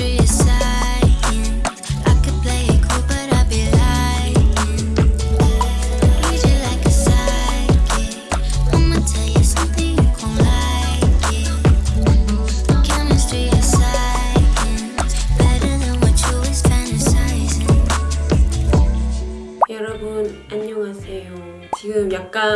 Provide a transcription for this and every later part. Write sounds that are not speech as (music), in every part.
streets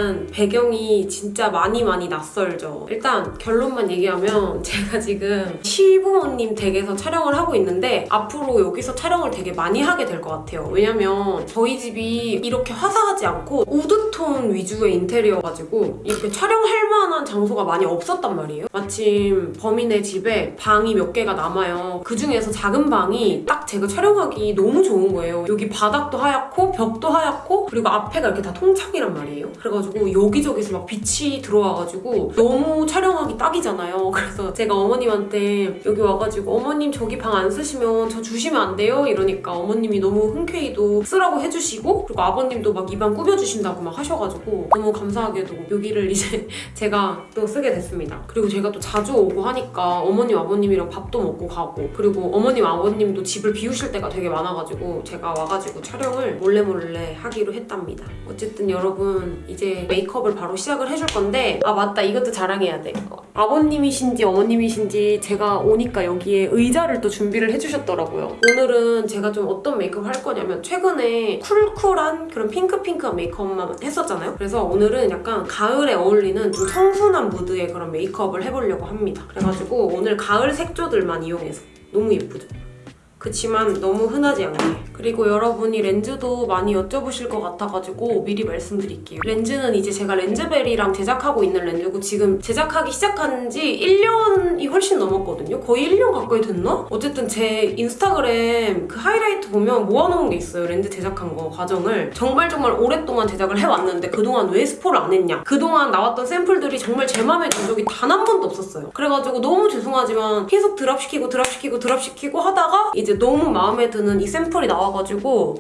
약간 배경이 진짜 많이 많이 낯설죠. 일단 결론만 얘기하면 (laughs) 제가 지금 시부모님 댁에서 촬영을 하고 있는데 앞으로 여기서 촬영을 되게 많이 하게 될 것 같아요. 왜냐면 저희 집이 이렇게 화사하지 않고 우드톤 위주의 인테리어가지고 이렇게 촬영할 만한 장소가 많이 없었단 말이에요. 마침 범인의 집에 방이 몇 개가 남아요. 그 중에서 작은 방이 딱 제가 촬영하기 너무 좋은 거예요. 여기 바닥도 하얗고 벽도 하얗고 그리고 앞에가 이렇게 다 통창이란 말이에요. 그래가지고 여기저기서 막 빛이 들어와가지고 너무 촬영하기 딱이잖아요. (laughs) 그래서 제가 어머님한테 여기 와가지고 어머님 저기 방 안 쓰시면 저 주시면 안 돼요? 이러니까 어머님이 너무 흔쾌히도 쓰라고 해주시고 그리고 아버님도 막이방 꾸며주신다고 막 하셔가지고 너무 감사하게도 여기를 이제 (laughs) 제가 또 쓰게 됐습니다. 그리고 제가 또 자주 오고 하니까 어머님 아버님이랑 밥도 먹고 가고 그리고 어머님 아버님도 집을 비우실 때가 되게 많아가지고 제가 와가지고 촬영을 몰래 몰래 하기로 했답니다. 어쨌든 여러분 이제 메이크업을 바로 시작을 해줄 건데 아 맞다 이것도 자랑해야 돼. 아버님이신지 어머님이신지 제가 오니까 여기에 의자를 또 준비를 해주셨더라고요. 오늘은 제가 좀 어떤 메이크업 할 거냐면 최근에 쿨쿨한 그런 핑크핑크한 메이크업만 했었잖아요. 그래서 오늘은 약간 가을에 어울리는 좀 청순한 무드의 그런 메이크업을 해보려고 합니다. 그래가지고 오늘 가을 색조들만 이용해서 너무 예쁘죠? 그치만 너무 흔하지 않게 그리고 여러분이 렌즈도 많이 여쭤보실 것 같아가지고 미리 말씀드릴게요. 렌즈는 이제 제가 렌즈벨이랑 제작하고 있는 렌즈고 지금 제작하기 시작한 지 1년이 훨씬 넘었거든요. 거의 1년 가까이 됐나? 어쨌든 제 인스타그램 그 하이라이트 보면 모아놓은 게 있어요. 렌즈 제작한 거 과정을. 정말 정말 오랫동안 제작을 해왔는데 그동안 왜 스포를 안 했냐? 그동안 나왔던 샘플들이 정말 제 맘에 든 적이 단 한 번도 없었어요. 그래가지고 너무 죄송하지만 계속 드랍시키고 드랍시키고 드랍시키고 하다가 이제 너무 마음에 드는 이 샘플이 나와 가지고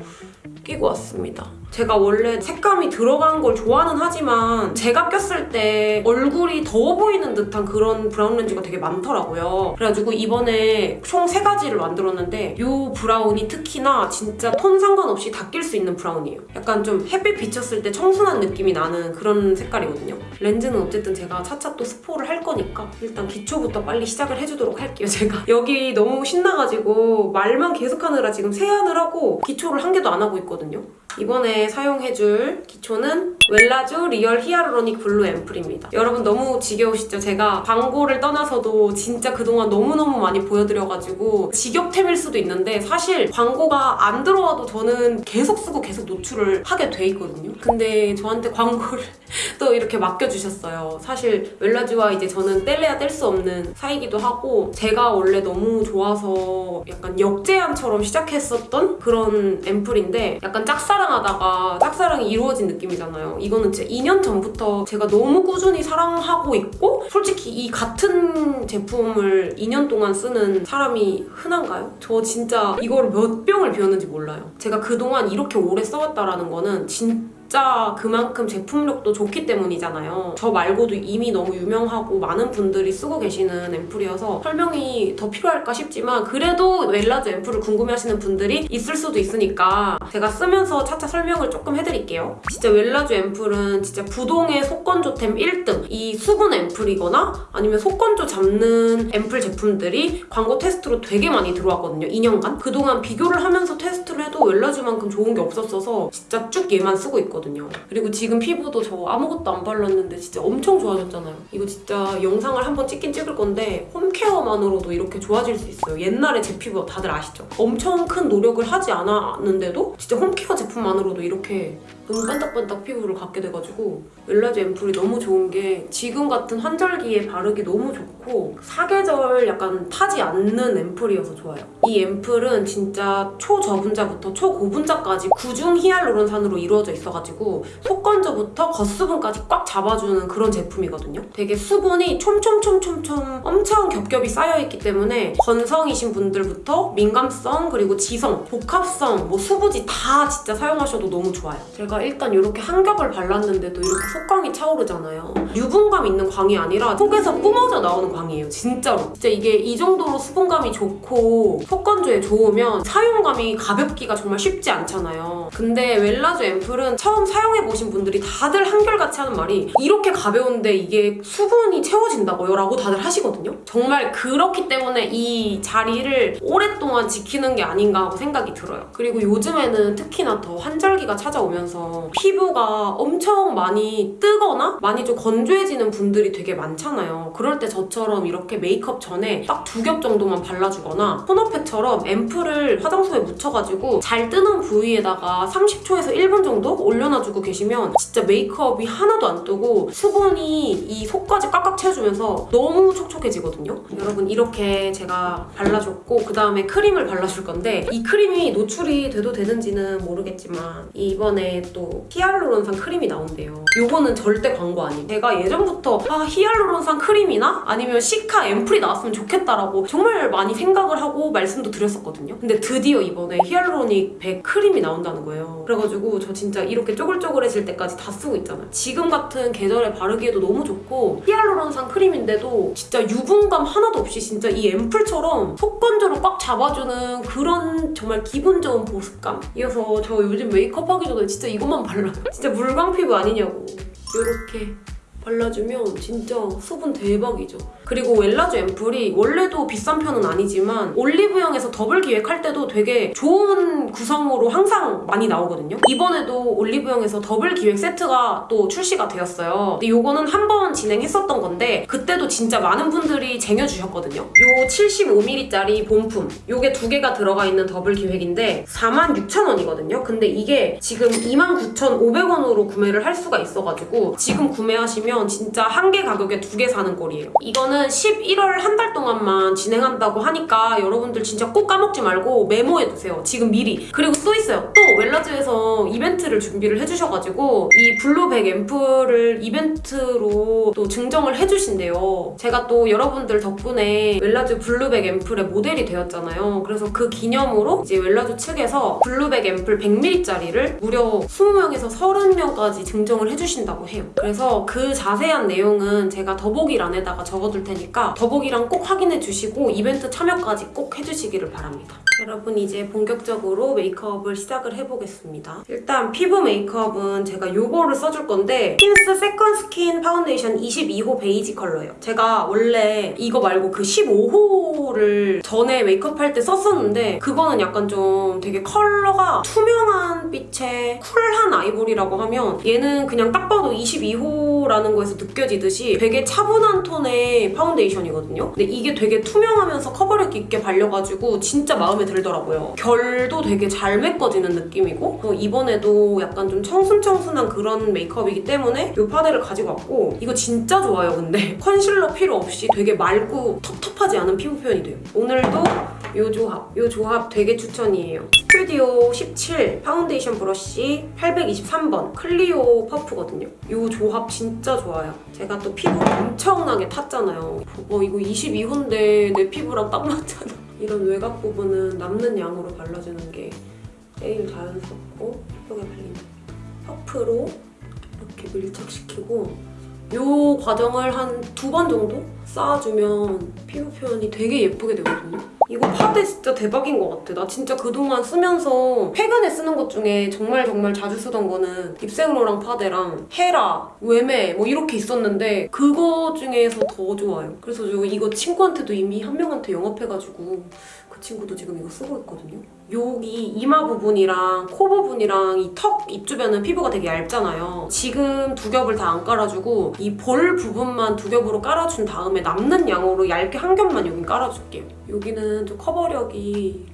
끼고 왔습니다. 제가 원래 색감이 들어간 걸 좋아는 하지만 제가 꼈을 때 얼굴이 더워 보이는 듯한 그런 브라운 렌즈가 되게 많더라고요. 그래가지고 이번에 총 세 가지를 만들었는데 이 브라운이 특히나 진짜 톤 상관없이 다 낄 수 있는 브라운이에요. 약간 좀 햇빛 비쳤을 때 청순한 느낌이 나는 그런 색깔이거든요. 렌즈는 어쨌든 제가 차차 또 스포를 할 거니까 일단 기초부터 빨리 시작을 해주도록 할게요, 제가. (laughs) 여기 너무 신나가지고 말만 계속하느라 지금 세안을 하고 기초를 한 개도 안 하고 있거든요. 이번에 사용해줄 기초는 웰라쥬 리얼 히알루로닉 블루 앰플입니다. 여러분 너무 지겨우시죠? 제가 광고를 떠나서도 진짜 그동안 너무너무 많이 보여드려가지고 지겹템일 수도 있는데 사실 광고가 안 들어와도 저는 계속 쓰고 계속 노출을 하게 돼 있거든요. 근데 저한테 광고를 (laughs) 또 이렇게 맡겨주셨어요. 사실 웰라쥬와 이제 저는 뗄래야 뗄 수 없는 사이기도 하고 제가 원래 너무 좋아서 약간 역제안처럼 시작했었던 그런 앰플인데 약간 짝사랑하다가 짝사랑이 이루어진 느낌이잖아요. 이거는 진짜 2년 전부터 제가 너무 꾸준히 사랑하고 있고 솔직히 이 같은 제품을 2년 동안 쓰는 사람이 흔한가요? 저 진짜 이걸 몇 병을 비웠는지 몰라요. 제가 그동안 이렇게 오래 써왔다라는 거는 진짜 진짜 그만큼 제품력도 좋기 때문이잖아요. 저 말고도 이미 너무 유명하고 많은 분들이 쓰고 계시는 앰플이어서 설명이 더 필요할까 싶지만 그래도 웰라즈 앰플을 궁금해하시는 분들이 있을 수도 있으니까 제가 쓰면서 차차 설명을 조금 해드릴게요. 진짜 웰라즈 앰플은 진짜 부동의 속건조템 1등 이 수분 앰플이거나 아니면 속건조 잡는 앰플 제품들이 광고 테스트로 되게 많이 들어왔거든요. 2년간. 그동안 비교를 하면서 테스트를 해도 웰라즈만큼 좋은 게 없었어서 진짜 쭉 얘만 쓰고 있거든요. 있거든요. 그리고 지금 피부도 저 아무것도 안 발랐는데 진짜 엄청 좋아졌잖아요. 이거 진짜 영상을 한번 찍긴 찍을 건데 홈케어만으로도 이렇게 좋아질 수 있어요. 옛날에 제 피부 다들 아시죠? 엄청 큰 노력을 하지 않았는데도 진짜 홈케어 제품만으로도 이렇게 너무 반딱반딱 피부를 갖게 돼가지고 웰라즈 앰플이 너무 좋은 게 지금 같은 환절기에 바르기 너무 좋고 사계절 약간 타지 않는 앰플이어서 좋아요. 이 앰플은 진짜 초저분자부터 초고분자까지 구중 히알루론산으로 이루어져 있어가지고 속건조부터 겉수분까지 꽉 잡아주는 그런 제품이거든요. 되게 수분이 촘촘촘촘촘 엄청 겹겹이 쌓여있기 때문에 건성이신 분들부터 민감성 그리고 지성, 복합성, 뭐 수부지 다 진짜 사용하셔도 너무 좋아요. 제가 제가 일단 이렇게 한 겹을 발랐는데도 이렇게 속광이 차오르잖아요. 유분감 있는 광이 아니라 속에서 뿜어져 나오는 광이에요. 진짜로. 진짜 이게 이 정도로 수분감이 좋고 속건조에 좋으면 사용감이 가볍기가 정말 쉽지 않잖아요. 근데 웰라주 앰플은 처음 사용해보신 분들이 다들 한결같이 하는 말이 이렇게 가벼운데 이게 수분이 채워진다고요? 라고 다들 하시거든요. 정말 그렇기 때문에 이 자리를 오랫동안 지키는 게 아닌가 하고 생각이 들어요. 그리고 요즘에는 특히나 더 환절기가 찾아오면서 피부가 엄청 많이 뜨거나 많이 좀 건조해지는 분들이 되게 많잖아요. 그럴 때 저처럼 이렇게 메이크업 전에 딱 두 겹 정도만 발라주거나 토너팩처럼 앰플을 화장솜에 묻혀가지고 잘 뜨는 부위에다가 30초에서 1분 정도 올려놔주고 계시면 진짜 메이크업이 하나도 안 뜨고 수분이 이 속까지 꽉꽉 채워주면서 너무 촉촉해지거든요. 여러분 이렇게 제가 발라줬고 그 다음에 크림을 발라줄 건데 이 크림이 노출이 돼도 되는지는 모르겠지만 이번에 또 히알루론산 크림이 나온대요. 요거는 절대 광고 아니에요. 제가 예전부터 아 히알루론산 크림이나 아니면 시카 앰플이 나왔으면 좋겠다라고 정말 많이 생각을 하고 말씀도 드렸었거든요. 근데 드디어 이번에 히알루로닉 100 크림이 나온다는 거예요. 그래가지고 저 진짜 이렇게 쪼글쪼글해질 때까지 다 쓰고 있잖아요. 지금 같은 계절에 바르기에도 너무 좋고 히알루론산 크림인데도 진짜 유분감 하나도 없이 진짜 이 앰플처럼 속건조를 꽉 잡아주는 그런 정말 기분 좋은 보습감 이어서 저 요즘 메이크업 하기 전에 진짜 이 것만 발라요. 진짜 물광 피부 아니냐고. 이렇게 발라주면 진짜 수분 대박이죠. 그리고 웰라쥬 앰플이 원래도 비싼 편은 아니지만 올리브영에서 더블 기획할 때도 되게 좋은 구성으로 항상 많이 나오거든요. 이번에도 올리브영에서 더블 기획 세트가 또 출시가 되었어요. 근데 요거는 한 번 진행했었던 건데 그때도 진짜 많은 분들이 쟁여주셨거든요. 요 75ml짜리 본품 요게 두 개가 들어가 있는 더블 기획인데 46,000원이거든요. 근데 이게 지금 29,500원으로 구매를 할 수가 있어가지고 지금 구매하시면 진짜 한 개 가격에 두 개 사는 꼴이에요. 이거는 11월 한 달 동안만 진행한다고 하니까 여러분들 진짜 꼭 까먹지 말고 메모해두세요. 지금 미리. 그리고 또 있어요. 또 웰라쥬에서 이벤트를 준비를 해주셔가지고 이 블루백 앰플을 이벤트로 또 증정을 해주신대요. 제가 또 여러분들 덕분에 웰라쥬 블루백 앰플의 모델이 되었잖아요. 그래서 그 기념으로 이제 웰라쥬 측에서 블루백 앰플 100ml짜리를 무려 20명에서 30명까지 증정을 해주신다고 해요. 그래서 그 자세한 내용은 제가 더보기란에다가 적어둘 테니까 더보기란 꼭 확인해 주시고 이벤트 참여까지 꼭 해주시기를 바랍니다. 여러분 이제 본격적으로 메이크업을 시작을 해보겠습니다. 일단 피부 메이크업은 제가 요거를 써줄 건데 힌스 세컨 스킨 파운데이션 22호 베이지 컬러예요. 제가 원래 이거 말고 그 15호를 전에 메이크업 할 때 썼었는데 그거는 약간 좀 되게 컬러가 투명한 빛의 쿨한 아이보리라고 하면 얘는 그냥 딱 봐도 22호라는 거에서 느껴지듯이 되게 차분한 톤의 파운데이션이거든요. 근데 이게 되게 투명하면서 커버력 있게 발려가지고 진짜 마음에 들더라고요. 결도 되게 잘 메꿔지는 느낌이고 또 이번에도 약간 좀 청순청순한 그런 메이크업이기 때문에 이 파데를 가지고 왔고 이거 진짜 좋아요 근데 (laughs) 컨실러 필요 없이 되게 맑고 텁텁하지 않은 피부 표현이 돼요. 오늘도 이 조합, 이 조합 되게 추천이에요. 스튜디오 17 파운데이션 브러쉬 823번 클리오 퍼프거든요. 이 조합 진짜 좋아요. 제가 또 피부 엄청나게 탔잖아요. 어, 이거 22호인데 내 피부랑 딱 맞잖아. 이런 외곽 부분은 남는 양으로 발라주는 게 제일 자연스럽고 예쁘게 발리는 퍼프로 이렇게 밀착시키고 이 과정을 한 두 번 정도 쌓아주면 피부 표현이 되게 예쁘게 되거든요. 이거 파데 진짜 대박인 것 같아. 나 진짜 그동안 쓰면서 최근에 쓰는 것 중에 정말 정말 자주 쓰던 거는 립생로랑 파데랑 헤라, 웨메 뭐 이렇게 있었는데 그거 중에서 더 좋아요. 그래서 저 이거 친구한테도 이미 한 명한테 영업해가지고 그 친구도 지금 이거 쓰고 있거든요. 여기 이마 부분이랑 코 부분이랑 이 턱 입 주변은 피부가 되게 얇잖아요. 지금 두 겹을 다 안 깔아주고 이 볼 부분만 두 겹으로 깔아준 다음에 남는 양으로 얇게 한 겹만 여기 깔아줄게요. 여기는 좀 커버력이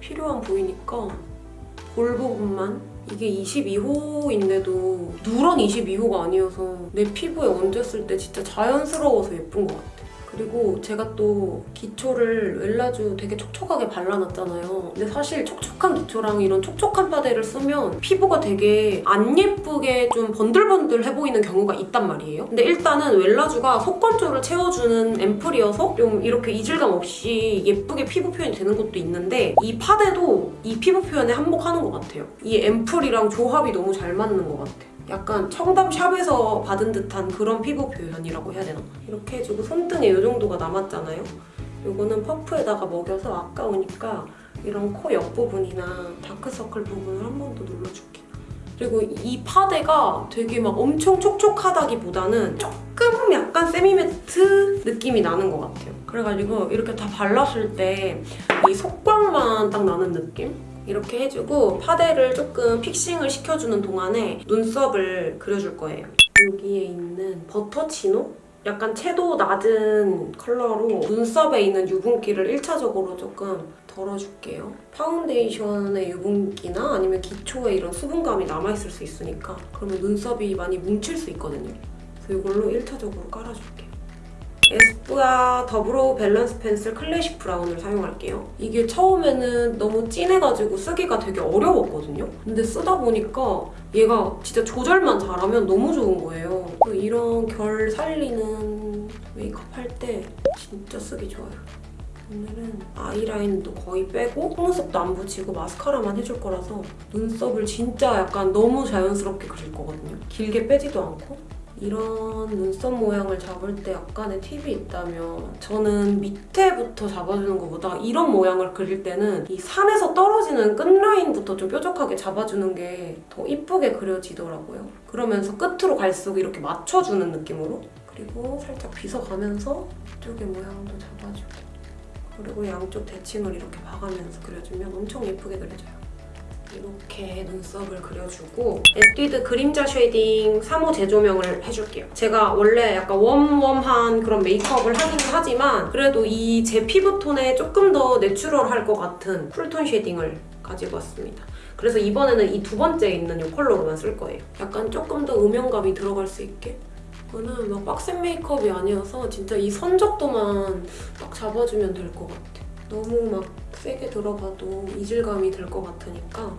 필요한 부위니까 볼 부분만 이게 22호인데도 누런 22호가 아니어서 내 피부에 얹었을 때 진짜 자연스러워서 예쁜 것 같아. 그리고 제가 또 기초를 웰라주 되게 촉촉하게 발라놨잖아요. 근데 사실 촉촉한 기초랑 이런 촉촉한 파데를 쓰면 피부가 되게 안 예쁘게 좀 번들번들해 보이는 경우가 있단 말이에요. 근데 일단은 웰라주가 속건조를 채워주는 앰플이어서 좀 이렇게 이질감 없이 예쁘게 피부 표현이 되는 것도 있는데 이 파데도 이 피부 표현에 한몫하는 것 같아요. 이 앰플이랑 조합이 너무 잘 맞는 것 같아요. 약간 청담샵에서 받은 듯한 그런 피부 표현이라고 해야 되나? 이렇게 해주고 손등에 이 정도가 남았잖아요. 이거는 퍼프에다가 먹여서 아까우니까 이런 코 옆부분이나 다크서클 부분을 한 번 더 눌러줄게요. 그리고 이 파데가 되게 막 엄청 촉촉하다기보다는 조금 약간 세미매트 느낌이 나는 것 같아요. 그래가지고 이렇게 다 발랐을 때 이 속광만 딱 나는 느낌? 이렇게 해주고 파데를 조금 픽싱을 시켜주는 동안에 눈썹을 그려줄 거예요. 여기에 있는 버터치노? 약간 채도 낮은 컬러로 눈썹에 있는 유분기를 1차적으로 조금 덜어줄게요. 파운데이션의 유분기나 아니면 기초에 이런 수분감이 남아있을 수 있으니까 그러면 눈썹이 많이 뭉칠 수 있거든요. 그래서 이걸로 1차적으로 깔아줄게요. 에스쁘아 더브로우 밸런스 펜슬 클래식 브라운을 사용할게요. 이게 처음에는 너무 진해가지고 쓰기가 되게 어려웠거든요. 근데 쓰다 보니까 얘가 진짜 조절만 잘하면 너무 좋은 거예요. 이런 결 살리는 메이크업 할 때 진짜 쓰기 좋아요. 오늘은 아이라인도 거의 빼고 속눈썹도 안 붙이고 마스카라만 해줄 거라서 눈썹을 진짜 약간 너무 자연스럽게 그릴 거거든요. 길게 빼지도 않고 이런 눈썹 모양을 잡을 때 약간의 팁이 있다면 저는 밑에부터 잡아주는 것보다 이런 모양을 그릴 때는 이 산에서 떨어지는 끝라인부터 좀 뾰족하게 잡아주는 게 더 이쁘게 그려지더라고요. 그러면서 끝으로 갈수록 이렇게 맞춰주는 느낌으로 그리고 살짝 빗어가면서 이쪽의 모양도 잡아주고 그리고 양쪽 대칭을 이렇게 봐가면서 그려주면 엄청 예쁘게 그려져요. 이렇게 눈썹을 그려주고 에뛰드 그림자 쉐이딩 3호 재조명을 해줄게요. 제가 원래 약간 웜웜한 그런 메이크업을 하긴 하지만 그래도 이 제 피부톤에 조금 더 내추럴할 것 같은 쿨톤 shading을 가지고 왔습니다. 그래서 이번에는 이 두 번째 있는 이 컬러로만 쓸 거예요. 약간 조금 더 음영감이 들어갈 수 있게 이거는 막 빡센 메이크업이 아니어서 진짜 이 선적도만 딱 잡아주면 될 것 같아. 너무 막 세게 들어가도 이질감이 들 것 같으니까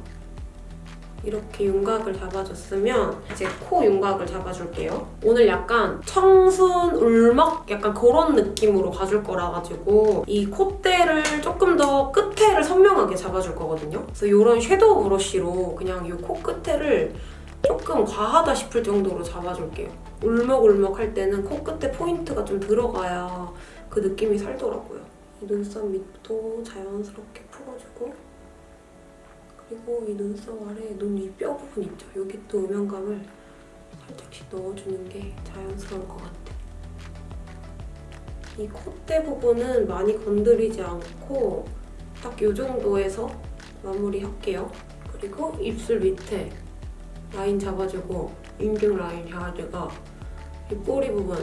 이렇게 윤곽을 잡아줬으면 이제 코 윤곽을 잡아줄게요. 오늘 약간 청순, 울먹 약간 그런 느낌으로 가줄 거라 가지고 이 콧대를 조금 더 끝에를 선명하게 잡아줄 거거든요. 그래서 이런 섀도우 브러쉬로 그냥 이 코 끝에를 조금 과하다 싶을 정도로 잡아줄게요. 울먹울먹 할 때는 코끝에 포인트가 좀 들어가야 그 느낌이 살더라고요. 이 눈썹 밑도 자연스럽게 풀어주고 그리고 이 눈썹 아래 눈 위 뼈 부분 있죠? 여기 또 음영감을 살짝씩 넣어주는 게 자연스러울 것 같아. 이 콧대 부분은 많이 건드리지 않고 딱 이 정도에서 마무리할게요. 그리고 입술 밑에 라인 잡아주고 인중 라인 잡아주고 이 꼬리 부분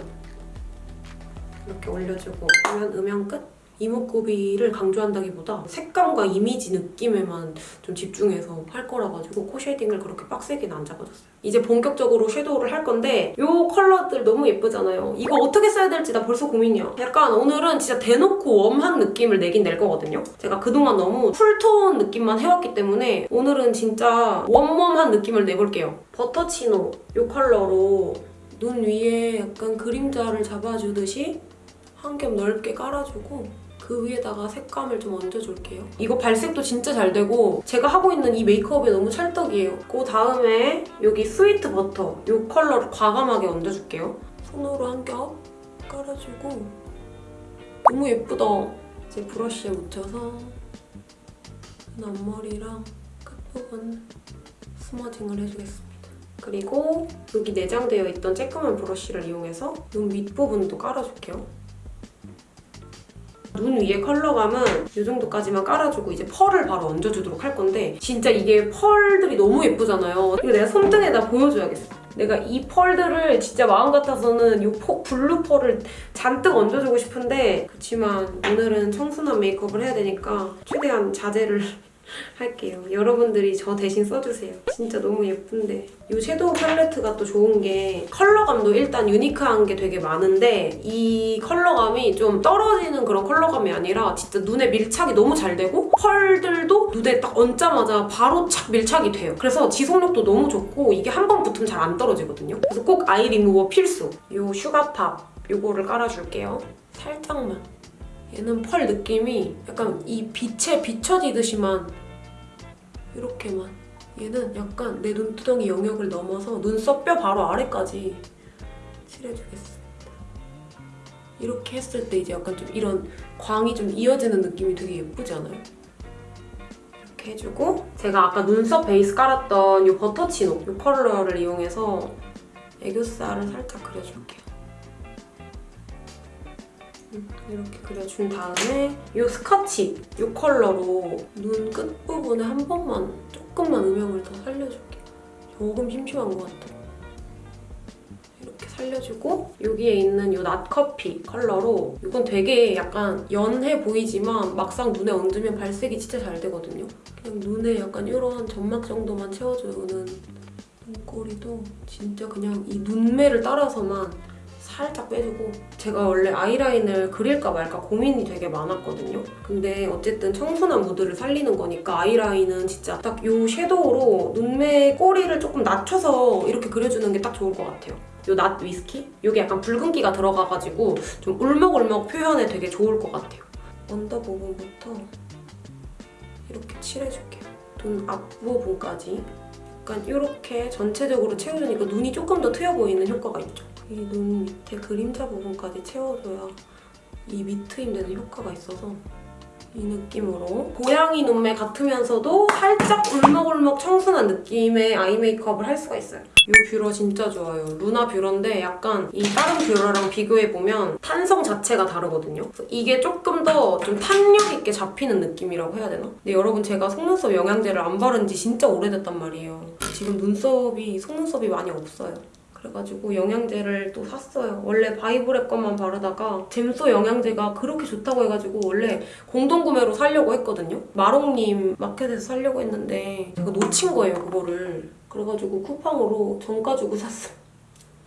이렇게 올려주고 하면 음영 끝! 이목구비를 강조한다기보다 색감과 이미지 느낌에만 좀 집중해서 할 거라 가지고 코 shading을 그렇게 빡세게는 안 잡아줬어요. 이제 본격적으로 섀도우를 할 건데 이 컬러들 너무 예쁘잖아요. 이거 어떻게 써야 될지 나 벌써 고민이야. 약간 오늘은 진짜 대놓고 웜한 느낌을 내긴 낼 거거든요. 제가 그동안 너무 쿨톤 느낌만 해왔기 때문에 오늘은 진짜 웜웜한 느낌을 내볼게요. 버터치노 이 컬러로 눈 위에 약간 그림자를 잡아주듯이 한 겹 넓게 깔아주고 그 위에다가 색감을 좀 얹어줄게요. 이거 발색도 진짜 잘 되고 제가 하고 있는 이 메이크업에 너무 찰떡이에요. 그 다음에 여기 스위트 버터 이 컬러를 과감하게 얹어줄게요. 손으로 한 겹 깔아주고 너무 예쁘다. 이제 브러쉬에 묻혀서 앞머리랑 끝부분 smudging을 해주겠습니다. 그리고 여기 내장되어 있던 쬐끄만 브러쉬를 이용해서 눈 윗부분도 깔아줄게요. 눈 위에 컬러감은 이 정도까지만 깔아주고 이제 펄을 바로 얹어주도록 할 건데 진짜 이게 펄들이 너무 예쁘잖아요. 이거 내가 손등에다 보여줘야겠어. 내가 이 펄들을 진짜 마음 같아서는 이 포, 블루 펄을 잔뜩 얹어주고 싶은데 그렇지만 오늘은 청순한 메이크업을 해야 되니까 최대한 자제를 할게요. 여러분들이 저 대신 써주세요. 진짜 너무 예쁜데. 이 섀도우 팔레트가 또 좋은 게 컬러감도 일단 유니크한 게 되게 많은데 이 컬러감이 좀 떨어지는 그런 컬러감이 아니라 진짜 눈에 밀착이 너무 잘 되고 펄들도 눈에 딱 얹자마자 바로 착 밀착이 돼요. 그래서 지속력도 너무 좋고 이게 한 번 붙으면 잘 안 떨어지거든요. 그래서 꼭 아이 리무버 필수. 이 Sugar Pop 요거를 깔아줄게요. 살짝만. 얘는 펄 느낌이 약간 이 빛에 비춰지듯이만 이렇게만 얘는 약간 내 눈두덩이 영역을 넘어서 눈썹 뼈 바로 아래까지 칠해주겠습니다. 이렇게 했을 때 이제 약간 좀 이런 광이 좀 이어지는 느낌이 되게 예쁘지 않아요? 이렇게 해주고 제가 아까 눈썹 베이스 깔았던 이 버터치노 이 컬러를 이용해서 애교살을 살짝 그려줄게요. 음, 이렇게 그려준 다음에 이 스카치 이 컬러로 눈 끝부분에 한 번만 조금만 음영을 더 살려줄게요. 조금 심심한 것 같아요. 이렇게 살려주고 여기에 있는 이 낫커피 컬러로 이건 되게 약간 연해 보이지만 막상 눈에 얹으면 발색이 진짜 잘 되거든요. 그냥 눈에 약간 이런 점막 정도만 채워주는 눈꼬리도 진짜 그냥 이 눈매를 따라서만 살짝 빼주고 제가 원래 아이라인을 그릴까 말까 고민이 되게 많았거든요. 근데 어쨌든 청순한 무드를 살리는 거니까 아이라인은 진짜 딱 이 섀도우로 눈매 꼬리를 조금 낮춰서 이렇게 그려주는 게 딱 좋을 것 같아요. 요낫 위스키? 이게 약간 붉은기가 들어가가지고 좀 울먹울먹 표현에 되게 좋을 것 같아요. 언더 부분부터 이렇게 칠해줄게요. 눈 앞부분까지. 약간 이렇게 전체적으로 채워주니까 눈이 조금 더 트여 보이는 효과가 있죠. 이 눈 밑에 그림자 부분까지 채워줘야 이 밑트임 되는 효과가 있어서 이 느낌으로 고양이 눈매 같으면서도 살짝 울먹울먹 청순한 느낌의 eye 메이크업을 할 수가 있어요. 이 뷰러 진짜 좋아요. 루나 뷰러인데 약간 이 다른 뷰러랑 비교해보면 탄성 자체가 다르거든요. 이게 조금 더 좀 탄력 있게 잡히는 느낌이라고 해야 되나? 근데 여러분 제가 속눈썹 영양제를 안 바른 지 진짜 오래됐단 말이에요. 지금 눈썹이 속눈썹이 많이 없어요. 그래가지고 영양제를 또 샀어요. 원래 바이브랩 것만 바르다가 잼소 영양제가 그렇게 좋다고 해가지고 원래 공동구매로 사려고 했거든요. 마롱님 마켓에서 사려고 했는데 제가 놓친 거예요, 그거를. 그래가지고 쿠팡으로 정가 주고 샀어요.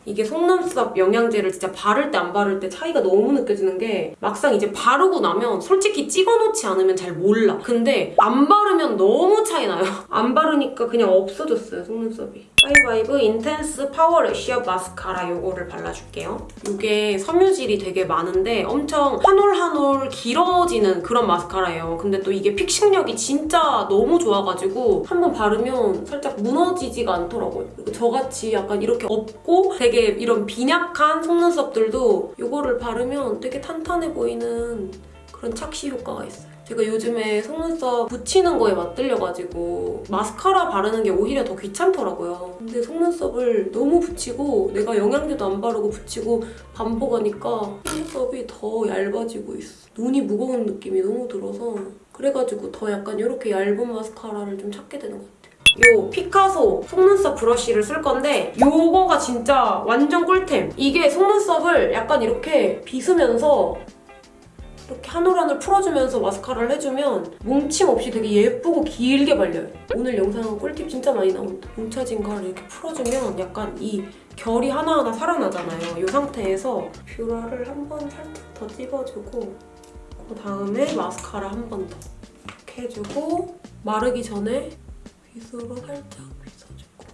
이게 속눈썹 영양제를 진짜 바를 때 안 바를 때 차이가 너무 느껴지는 게 막상 이제 바르고 나면 솔직히 찍어놓지 않으면 잘 몰라. 근데 안 바르면 너무 차이 나요. (laughs) 안 바르니까 그냥 없어졌어요, 속눈썹이. 파이바이브 Intense Power Lash Up 마스카라 요거를 발라줄게요. 이게 섬유질이 되게 많은데 엄청 한 올 한 올 길어지는 그런 마스카라예요. 근데 또 이게 픽싱력이 진짜 너무 좋아가지고 한번 바르면 살짝 무너지지가 않더라고요. 저같이 약간 이렇게 없고 되게 이런 빈약한 속눈썹들도 이거를 바르면 되게 탄탄해 보이는 그런 착시 효과가 있어요. 제가 요즘에 속눈썹 붙이는 거에 맞들려가지고 마스카라 바르는 게 오히려 더 귀찮더라고요. 근데 속눈썹을 너무 붙이고 내가 영양제도 안 바르고 붙이고 반복하니까 속눈썹이 더 얇아지고 있어. 눈이 무거운 느낌이 너무 들어서 그래가지고 더 약간 이렇게 얇은 마스카라를 좀 찾게 되는 것 같아요. 요 피카소 속눈썹 브러쉬를 쓸 건데 요거가 진짜 완전 꿀템. 이게 속눈썹을 약간 이렇게 빗으면서 이렇게 한올 한올 풀어주면서 마스카라를 해주면 뭉침 없이 되게 예쁘고 길게 발려요. 오늘 영상은 꿀팁 진짜 많이 나온다. 뭉쳐진 걸 이렇게 풀어주면 약간 이 결이 하나하나 살아나잖아요. 이 상태에서 뷰러를 한 번 살짝 더 찍어주고 그 다음에 마스카라 한 번 더 이렇게 해주고 마르기 전에 빗으로 살짝 빗어주고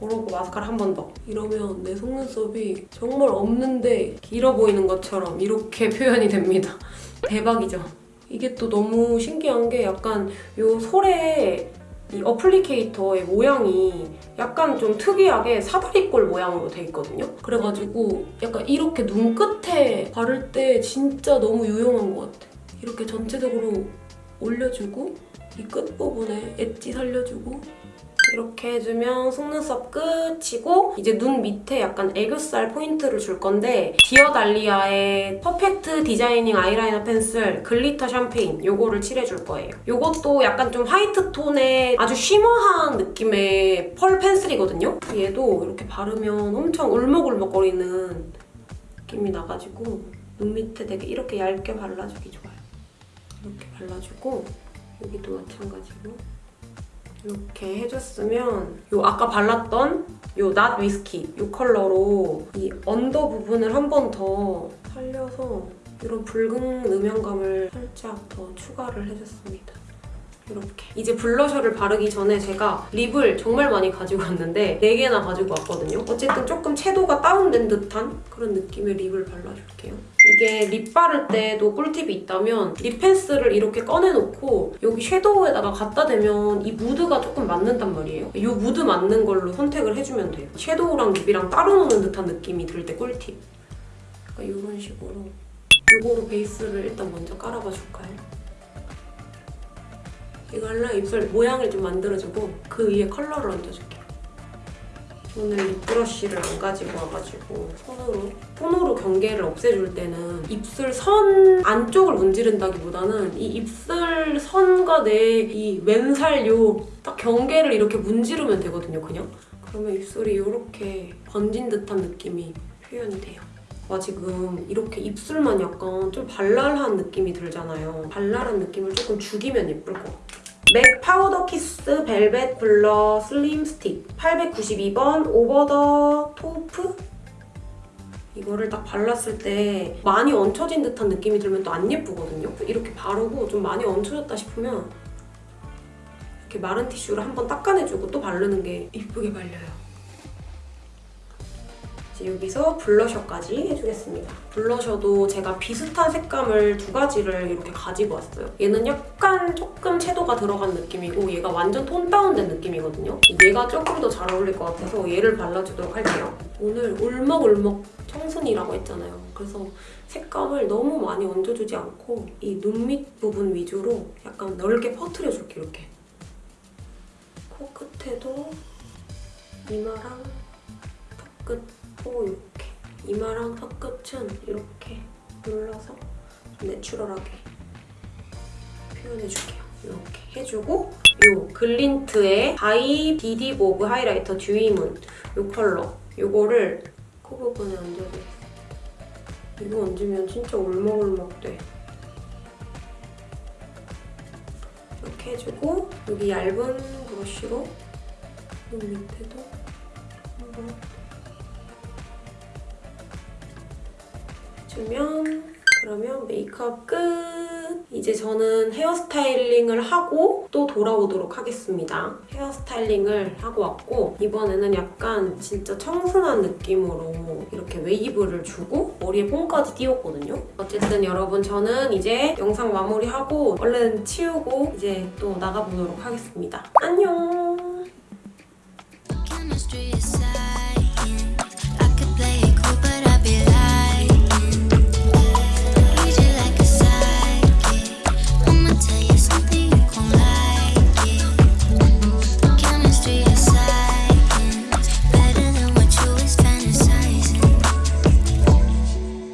그러고 마스카라 한 번 더. 이러면 내 속눈썹이 정말 없는데 길어 보이는 것처럼 이렇게 (laughs) 표현이 됩니다. 대박이죠? 이게 또 너무 신기한 게 약간 요 솔에 이 applicator의 모양이 약간 좀 특이하게 사다리꼴 모양으로 돼 있거든요. 그래가지고 약간 이렇게 눈끝에 바를 때 진짜 너무 유용한 것 같아. 이렇게 전체적으로 올려주고 이 끝부분에 엣지 살려주고 이렇게 해주면 속눈썹 끝이고 이제 눈 밑에 약간 애교살 포인트를 줄 건데 디어달리아의 Perfect Designing Eyeliner Pencil Glitter Champagne 요거를 칠해줄 거예요. 요것도 약간 좀 화이트 톤의 아주 shimmer한 느낌의 펄 펜슬이거든요. 얘도 이렇게 바르면 엄청 울먹울먹거리는 느낌이 나가지고 눈 밑에 되게 이렇게 얇게 발라주기 좋아요. 이렇게 발라주고 여기도 마찬가지고 이렇게 해줬으면 요 아까 발랐던 요 Not Whiskey 요 컬러로 이 언더 부분을 한 번 더 살려서 이런 붉은 음영감을 살짝 더 추가를 해줬습니다. 이렇게 이제 블러셔를 바르기 전에 제가 립을 정말 많이 가지고 왔는데 4개나 가지고 왔거든요. 어쨌든 조금 채도가 다운된 듯한 그런 느낌의 립을 발라줄게요. 이게 립 바를 때도 꿀팁이 있다면 립 펜슬을 이렇게 꺼내놓고 여기 섀도우에다가 갖다 대면 이 무드가 조금 맞는단 말이에요. 이 무드 맞는 걸로 선택을 해주면 돼요. 섀도우랑 립이랑 따로 노는 듯한 느낌이 들 때 꿀팁. 그러니까 이런 식으로 이거로 베이스를 일단 먼저 깔아봐 줄까요? 이걸로 입술 모양을 좀 만들어주고 그 위에 컬러를 얹어줄게요. 오늘 립브러쉬를 안 가지고 와가지고 손으로 손으로 경계를 없애줄 때는 입술 선 안쪽을 문지른다기보다는 이 입술 선과 내 이 왼살 요 딱 경계를 이렇게 문지르면 되거든요 그냥. 그러면 입술이 이렇게 번진 듯한 느낌이 표현이 돼요. 와 지금 이렇게 입술만 약간 좀 발랄한 느낌이 들잖아요. 발랄한 느낌을 조금 죽이면 예쁠 것 같아요 맥 Powder Kiss Velvet Blur Slim Stick 892번 Over the Taupe 이거를 딱 발랐을 때 많이 얹혀진 듯한 느낌이 들면 또 안 예쁘거든요. 이렇게 바르고 좀 많이 얹혀졌다 싶으면 이렇게 마른 티슈로 한번 닦아내주고 또 바르는 게 이쁘게 발려요. 이제 여기서 블러셔까지 해주겠습니다. 블러셔도 제가 비슷한 색감을 두 가지를 이렇게 가지고 왔어요. 얘는 약간 조금 채도가 들어간 느낌이고 얘가 완전 tone down된 느낌이거든요. 얘가 조금 더 잘 어울릴 것 같아서 얘를 발라주도록 할게요. 오늘 울먹울먹 청순이라고 했잖아요. 그래서 색감을 너무 많이 얹어주지 않고 이 눈 밑 부분 위주로 약간 넓게 퍼트려줄게 이렇게. 코끝에도 이마랑 턱끝 코 이렇게 이마랑 턱끝은 이렇게 눌러서 좀 내추럴하게 표현해줄게요. 이렇게 해주고 요 글린트의 바이 비디보브 하이라이터 Dewy Moon 요 컬러 요거를 코 부분에 얹어주겠습니다. 이거 얹으면 진짜 울먹울먹 돼. 이렇게 해주고 여기 얇은 브러쉬로 눈 밑에도 한번 주면 그러면 메이크업 끝! 이제 저는 hair styling을 하고 또 돌아오도록 하겠습니다. hair styling을 하고 왔고 이번에는 약간 진짜 청순한 느낌으로 이렇게 웨이브를 주고 머리에 뽕까지 띄웠거든요. 어쨌든 여러분 저는 이제 영상 마무리하고 얼른 치우고 이제 또 나가보도록 하겠습니다. 안녕!